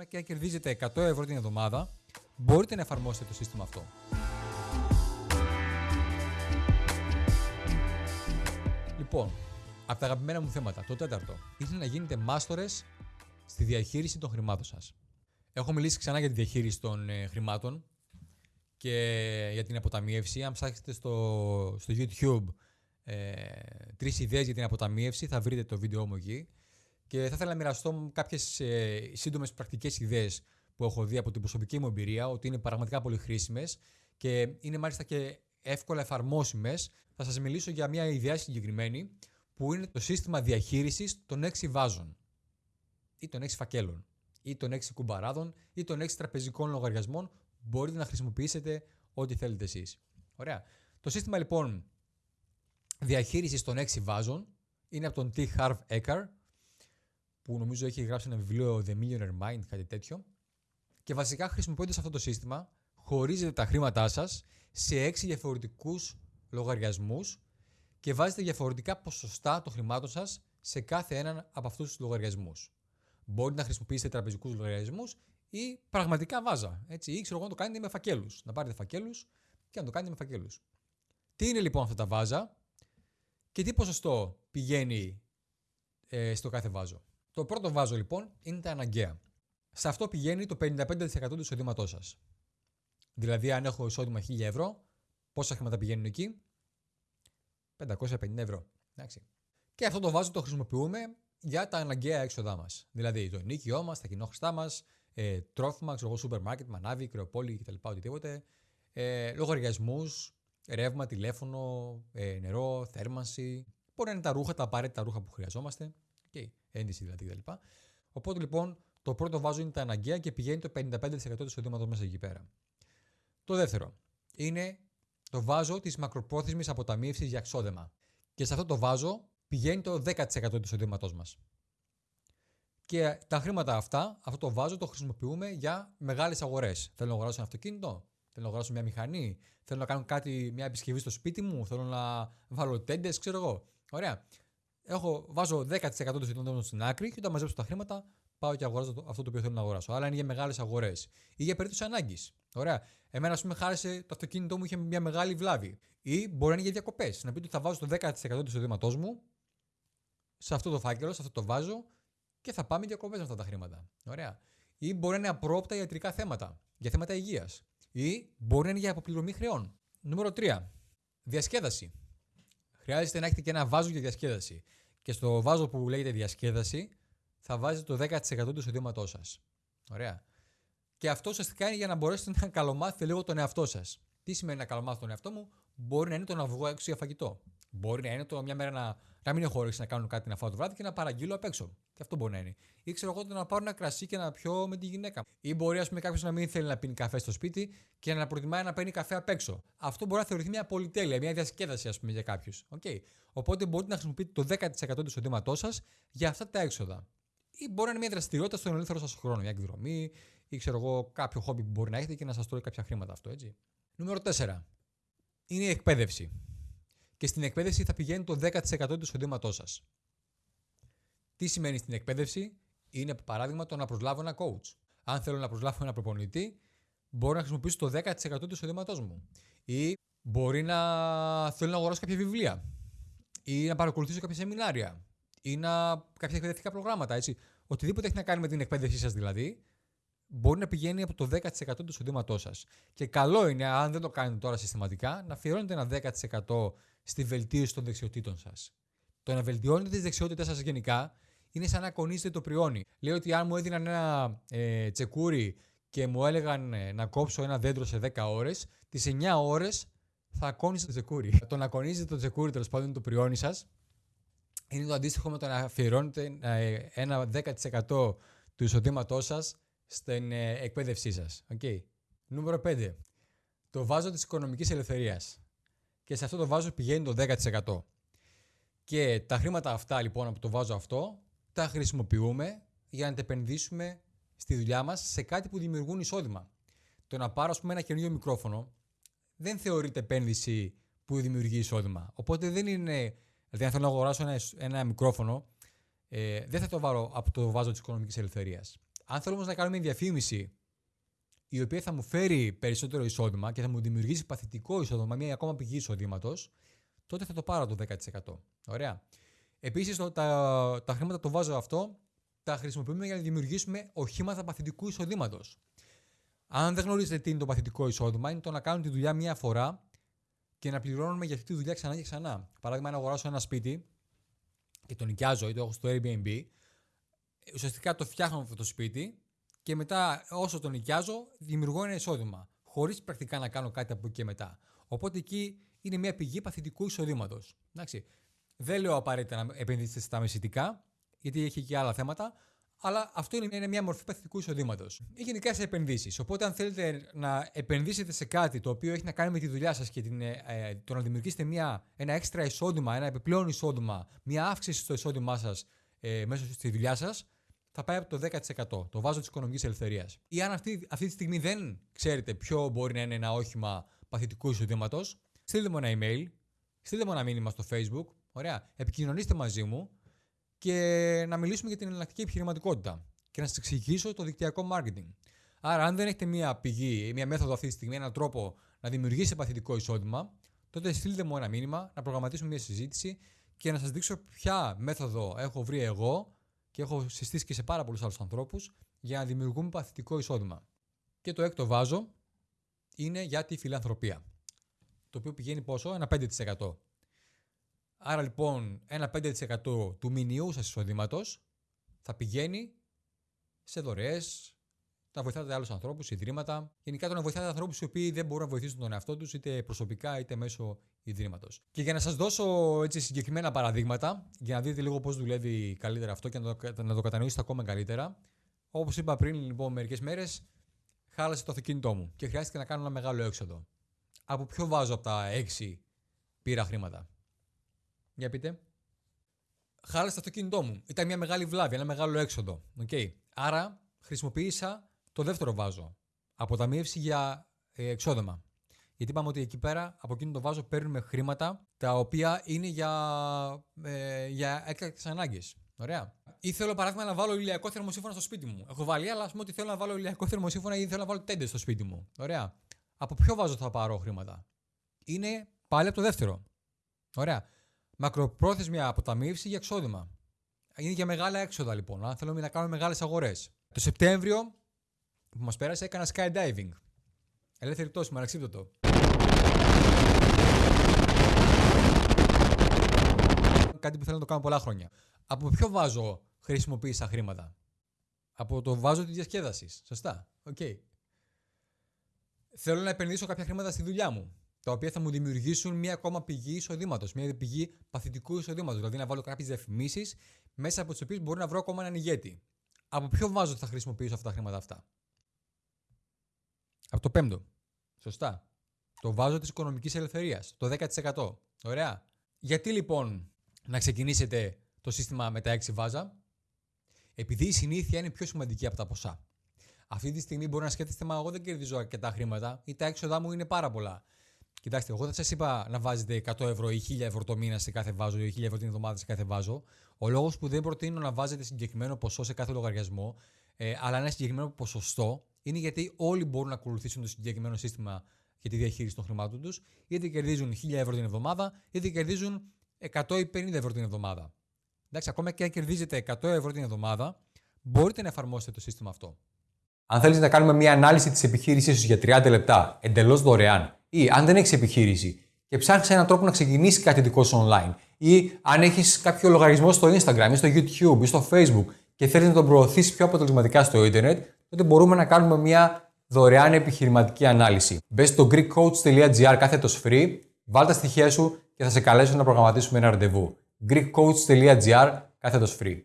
ακόμα και αν κερδίζετε 100 ευρώ την εβδομάδα, μπορείτε να εφαρμόσετε το σύστημα αυτό. Λοιπόν, από τα αγαπημένα μου θέματα, το τέταρτο είναι να γίνετε μάστορες στη διαχείριση των χρημάτων σας. Έχω μιλήσει ξανά για τη διαχείριση των ε, χρημάτων και για την αποταμίευση. Αν ψάξετε στο, στο YouTube ε, τρεις ιδέες για την αποταμίευση, θα βρείτε το βίντεο μου εκεί. Και θα ήθελα να μοιραστώ κάποιες ε, σύντομες πρακτικές ιδέες που έχω δει από την προσωπική μου εμπειρία, ότι είναι πραγματικά πολύ χρήσιμες και είναι μάλιστα και εύκολα εφαρμόσιμες. Θα σας μιλήσω για μια ιδέα συγκεκριμένη που είναι το σύστημα διαχείρισης των 6 βάζων ή των 6 φακέλων ή των 6 κουμπαράδων ή των 6 τραπεζικών λογαριασμών μπορείτε να χρησιμοποιήσετε ό,τι θέλετε εσείς. Ωραία. Το σύστημα λοιπόν διαχείρισης των 6 βάζων είναι από τον T. Harv Eker που νομίζω έχει γράψει ένα βιβλίο The Millionaire Mind, κάτι τέτοιο. Και βασικά χρησιμοποιώντας αυτό το σύστημα, χωρίζετε τα χρήματά σας σε 6 διαφορετικούς λογαριασμούς και βάζετε διαφορετικά ποσοστά των χρημάτων σας σε κάθε έναν από αυτούς τους λογαριασμούς. Μπορείτε να χρησιμοποιήσετε τραπεζικούς λογαριασμούς ή πραγματικά βάζα. Έτσι, ή ξέρω εγώ να το κάνετε με φακέλους. Να πάρετε φακέλους και να το κάνετε με φακέλους. Τι είναι λοιπόν αυτά τα βάζα και τι ποσοστό πηγαίνει ε, στο κάθε βάζο; Το πρώτο βάζο λοιπόν είναι τα αναγκαία. Σε αυτό πηγαίνει το 55% του εισοδήματός σας. Δηλαδή, αν έχω εισόδημα 1000 ευρώ, πόσα χρήματα πηγαίνουν εκεί, 550 ευρώ. Εντάξει. Και αυτό το βάζο το χρησιμοποιούμε για τα αναγκαία έξοδά μας. Δηλαδή, το ενίκιό μας, τα κοινόχρηστά μας, ε, τρόφιμα, ξέρω εγώ, σούπερ μάρκετ, μανάβι, κρεοπόλη κτλ. Οτιδήποτε. Ε, Λογαριασμούς, ρεύμα, τηλέφωνο, ε, νερό, θέρμανση. Μπορεί να είναι τα ρούχα, τα απαραίτητα ρούχα που χρειαζόμαστε. Okay. Ένδυση δηλαδή κτλ. Οπότε λοιπόν το πρώτο βάζο είναι τα αναγκαία και πηγαίνει το 55% του εισοδήματο μέσα εκεί πέρα. Το δεύτερο είναι το βάζο της μακροπρόθεσμης αποταμίευσης για ξόδεμα. Και σε αυτό το βάζο πηγαίνει το 10% του εισοδήματό μας. Και τα χρήματα αυτά, αυτό το βάζο το χρησιμοποιούμε για μεγάλες αγορές. Θέλω να αγοράσω ένα αυτοκίνητο, θέλω να αγοράσω μια μηχανή, θέλω να κάνω κάτι, μια επισκευή στο σπίτι μου, θέλω να βάλω τέντες, ξέρω εγώ. Ωραία έχω, βάζω 10% του εισοδήματο στην άκρη και όταν μαζέψω τα χρήματα πάω και αγοράζω αυτό το οποίο θέλω να αγοράσω. Αλλά είναι για μεγάλες αγορές ή για περίπτωση ανάγκης. Ωραία. Εμένα, ας πούμε, χάρισε το αυτοκίνητό μου, είχε μια μεγάλη βλάβη. Ή μπορεί να είναι για διακοπές. Να πείτε ότι θα βάζω το 10% του εισοδήματός μου σε αυτό το φάκελο, σε αυτό το βάζω και θα πάμε διακοπές με αυτά τα χρήματα. Ωραία. Ή μπορεί να είναι απρόπτα ιατρικά θέματα, για θέματα υγείας. Ή μπορεί να είναι για αποπληρωμή χρεών. Νούμερο 3. Διασκέδαση. Χρειάζεται να έχετε και ένα βάζο για διασκέδαση. Και στο βάζο που λέγεται διασκέδαση θα βάζετε το 10% του εισοδήματός σας. Ωραία. Και αυτό ουσιαστικά είναι για να μπορέσετε να καλομάθετε λίγο τον εαυτό σας. Τι σημαίνει να καλομάθω τον εαυτό μου, μπορεί να είναι το να βγω έξω για φαγητό. Μπορεί να είναι το μια μέρα να, να μην έχω όρεξη να κάνω κάτι να φάω το βράδυ και να παραγγείλω απ' έξω. Και αυτό μπορεί να είναι. Ή ξέρω εγώ να πάρω ένα κρασί και να πιω με τη γυναίκα. Ή μπορεί, ας πούμε, κάποιος να μην θέλει να πίνει καφέ στο σπίτι και να προτιμάει να παίρνει καφέ απ' έξω. Αυτό μπορεί να θεωρηθεί μια πολυτέλεια, μια διασκέδαση, ας πούμε, για κάποιους. Okay. Οπότε μπορείτε να χρησιμοποιείτε το 10% του εισοδήματός σας για αυτά τα έξοδα. Ή μπορεί να είναι μια δραστηριότητα στον ελεύθερο σας χρόνο, μια εκδρομή ή ξέρω εγώ κάποιο χόμπι που μπορεί να έχετε και να σας τρώει κάποια χρήματα αυτό, έτσι. Νούμερο 4. Είναι η εκπαίδευση και στην εκπαίδευση θα πηγαίνει το 10% του εισοδήματός σας. Τι σημαίνει στην εκπαίδευση, είναι παράδειγμα το να προσλάβω ένα coach. Αν θέλω να προσλάβω ένα προπονητή, μπορώ να χρησιμοποιήσω το 10% του εισοδήματός μου. Ή μπορεί να θέλω να αγοράσω κάποια βιβλία. Ή να παρακολουθήσω κάποια σεμινάρια. Ή να... κάποια εκπαιδευτικά προγράμματα. Έτσι. Οτιδήποτε έχει να κάνει με την εκπαίδευσή σας δηλαδή, μπορεί να πηγαίνει από το 10% του εισοδήματός σας. Και καλό είναι, αν δεν το κάνετε τώρα συστηματικά, να αφιερώνετε ένα 10% στη βελτίωση των δεξιοτήτων σας. Το να βελτιώνετε τις δεξιότητές σας γενικά είναι σαν να κονίζετε το πριόνι. Λέω ότι αν μου έδιναν ένα ε, τσεκούρι και μου έλεγαν ε, να κόψω ένα δέντρο σε 10 ώρες, τις 9 ώρες θα κόνιζε το τσεκούρι. το να κονίζετε το τσεκούρι, τέλος πάντων, το πριόνι σας, είναι το αντίστοιχο με το να αφιερώνετε ε, ένα 10% του εισοδήματός σας στην ε, εκπαίδευσή σας. Okay. Νούμερο 5. Το βάζο της οικονομικής ελευθερίας και σε αυτό το βάζο πηγαίνει το 10%. Και τα χρήματα αυτά λοιπόν από το βάζο αυτό τα χρησιμοποιούμε για να τα επενδύσουμε στη δουλειά μας σε κάτι που δημιουργούν εισόδημα. Το να πάρω ας πούμε ένα καινούργιο μικρόφωνο δεν θεωρείται επένδυση που δημιουργεί εισόδημα. Οπότε δεν είναι, δηλαδή αν θέλω να αγοράσω ένα, ένα μικρόφωνο ε, δεν θα το βάλω από το βάζο της οικονομικής ελευθερίας. Αν θέλω όμως να κάνω μια διαφήμιση η οποία θα μου φέρει περισσότερο εισόδημα και θα μου δημιουργήσει παθητικό εισόδημα, μια ακόμα πηγή εισοδήματος, τότε θα το πάρω το 10%. Ωραία. Επίσης, τα, τα χρήματα το βάζω αυτό, τα χρησιμοποιούμε για να δημιουργήσουμε οχήματα παθητικού εισοδήματος. Αν δεν γνωρίζετε τι είναι το παθητικό εισόδημα, είναι το να κάνουμε τη δουλειά μία φορά και να πληρώνουμε για αυτή τη δουλειά ξανά και ξανά. Παράδειγμα, αν αγοράσω ένα σπίτι και το νοικιάζω ή το έχω στο Airbnb, ουσιαστικά το φτιάχνω αυτό το σπίτι και μετά όσο το νοικιάζω δημιουργώ ένα εισόδημα. Χωρίς πρακτικά να κάνω κάτι από εκεί και μετά. Οπότε εκεί είναι μια πηγή παθητικού εισοδήματος. Δεν λέω απαραίτητα να επενδύσετε στα μεσητικά, γιατί έχει και άλλα θέματα, αλλά αυτό είναι μια μορφή παθητικού εισοδήματος. Ή γενικά σε επενδύσεις. Οπότε, αν θέλετε να επενδύσετε σε κάτι το οποίο έχει να κάνει με τη δουλειά σας και την, ε, ε, το να δημιουργήσετε μια, ένα έξτρα εισόδημα, ένα επιπλέον εισόδημα, μια αύξηση στο εισόδημά σας ε, μέσα στη δουλειά σας, θα πάει από το 10%. Το βάζω της οικονομικής ελευθερίας. Ή αν αυτή, αυτή τη στιγμή δεν ξέρετε ποιο μπορεί να είναι ένα όχημα παθητικού εισοδήματος, στείλτε μου ένα email, στείλτε μου ένα μήνυμα στο Facebook. Ωραία. Επικοινωνήστε μαζί μου και να μιλήσουμε για την εναλλακτική επιχειρηματικότητα και να σας εξηγήσω το δικτυακό marketing. Άρα, αν δεν έχετε μία πηγή, μία μέθοδο αυτή τη στιγμή, έναν τρόπο να δημιουργήσετε παθητικό εισόδημα, τότε στείλτε μου ένα μήνυμα, να προγραμματίσουμε μία συζήτηση και να σας δείξω ποια μέθοδο έχω βρει εγώ και έχω συστήσει και σε πάρα πολλούς άλλους ανθρώπους για να δημιουργούμε παθητικό εισόδημα. Και το έκτο βάζο είναι για τη φιλανθρωπία. Το οποίο πηγαίνει πόσο; Ένα 5%. Άρα λοιπόν ένα 5% του μηνιού σας εισοδήματος θα πηγαίνει σε δωρεές, να βοηθάτε άλλους ανθρώπους, ιδρύματα. Γενικά το να βοηθάτε ανθρώπους οι οποίοι δεν μπορούν να βοηθήσουν τον εαυτό τους είτε προσωπικά είτε μέσω ιδρύματος. Και για να σας δώσω έτσι συγκεκριμένα παραδείγματα, για να δείτε λίγο πώς δουλεύει καλύτερα αυτό και να το, να το κατανοήσετε ακόμα καλύτερα. Όπως είπα πριν λοιπόν μερικές μέρες, χάλασε το αυτοκίνητό μου και χρειάστηκε να κάνω ένα μεγάλο έξοδο. Από ποιο βάζω από τα 6 πήρα χρήματα; Για πείτε. Χάλασε το αυτοκίνητό μου. Ήταν μια μεγάλη βλάβη, ένα μεγάλο έξοδο. Okay. Άρα χρησιμοποίησα το δεύτερο βάζο. Αποταμίευση για ε, εξόδεμα. Γιατί είπαμε ότι εκεί πέρα από εκείνο το βάζο παίρνουμε χρήματα τα οποία είναι για, ε, για έκτακτες ανάγκες. Ωραία. Ή θέλω παράδειγμα να βάλω ηλιακό θερμοσύμφωνα στο σπίτι μου. Έχω βάλει, αλλά ας πούμε ότι θέλω να βάλω ηλιακό θερμοσύμφωνα ή θέλω να βάλω τέντες στο σπίτι μου. Ωραία. Από ποιο βάζο θα πάρω χρήματα; Είναι πάλι από το δεύτερο. Ωραία. Μακροπρόθεσμη αποταμίευση για εξόδημα. Είναι για μεγάλα έξοδα λοιπόν. Αν θέλουμε να κάνουμε μεγάλες αγορές. Το Σεπτέμβριο που μας πέρασε έκανα skydiving. Ελεύθερη πτώση με αναξύπτωτο. Κάτι που θέλω να το κάνω πολλά χρόνια. Από ποιο βάζο χρησιμοποίησα χρήματα; Από το βάζο της διασκέδασης. Σωστά. Οκ. Okay. Θέλω να επενδύσω κάποια χρήματα στη δουλειά μου τα οποία θα μου δημιουργήσουν μια ακόμα πηγή εισοδήματος, μια πηγή παθητικού εισοδήματος. Δηλαδή να βάλω κάποιες διαφημίσεις μέσα από τις οποίες μπορώ να βρω ακόμα έναν ηγέτη. Από ποιο βάζο θα χρησιμοποιήσω αυτά τα χρήματα αυτά; Από το πέμπτο. Σωστά. Το βάζο της οικονομικής ελευθερίας. Το 10%. Ωραία. Γιατί λοιπόν να ξεκινήσετε το σύστημα με τα 6 βάζα, επειδή η συνήθεια είναι πιο σημαντική από τα ποσά. Αυτή τη στιγμή μπορεί να σκέφτεστε, μα εγώ δεν κερδίζω αρκετά χρήματα ή τα έξοδά μου είναι πάρα πολλά. Κοιτάξτε, εγώ δεν σας είπα να βάζετε 100 ευρώ ή 1000 ευρώ το μήνα σε κάθε βάζο ή 1000 ευρώ την εβδομάδα σε κάθε βάζο. Ο λόγος που δεν προτείνω να βάζετε συγκεκριμένο ποσό σε κάθε λογαριασμό, ε, αλλά ένα συγκεκριμένο ποσοστό, είναι γιατί όλοι μπορούν να ακολουθήσουν το συγκεκριμένο σύστημα για τη διαχείριση των χρημάτων τους, είτε κερδίζουν 1000 ευρώ την εβδομάδα, είτε κερδίζουν 100 ή 50 ευρώ την εβδομάδα. Εντάξει, ακόμα και αν κερδίζετε 100 ευρώ την εβδομάδα, μπορείτε να εφαρμόσετε το σύστημα αυτό. Αν θέλεις να κάνουμε μια ανάλυση της επιχείρησής σου για 30 λεπτά, εντελώς δωρεάν, ή αν δεν έχεις επιχείρηση και ψάχνεις έναν τρόπο να ξεκινήσεις κάτι δικό σου online, ή αν έχεις κάποιο λογαριασμό στο Instagram ή στο YouTube ή στο Facebook και θέλεις να τον προωθήσεις πιο αποτελεσματικά στο Ιντερνετ, τότε μπορούμε να κάνουμε μια δωρεάν επιχειρηματική ανάλυση. Μπες στο greekcoach.gr κάθετος free, βάλ τα στοιχεία σου και θα σε καλέσω να προγραμματίσουμε ένα ραντεβού. greekcoach.gr κάθετος free.